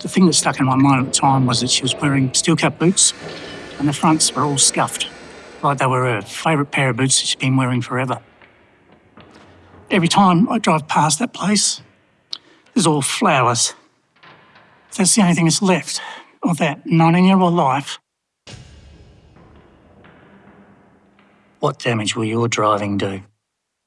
The thing that stuck in my mind at the time was that she was wearing steel cap boots and the fronts were all scuffed, like they were her favourite pair of boots that she'd been wearing forever. Every time I drive past that place, there's all flowers. That's the only thing that's left of that 19 year old life. What damage will your driving do?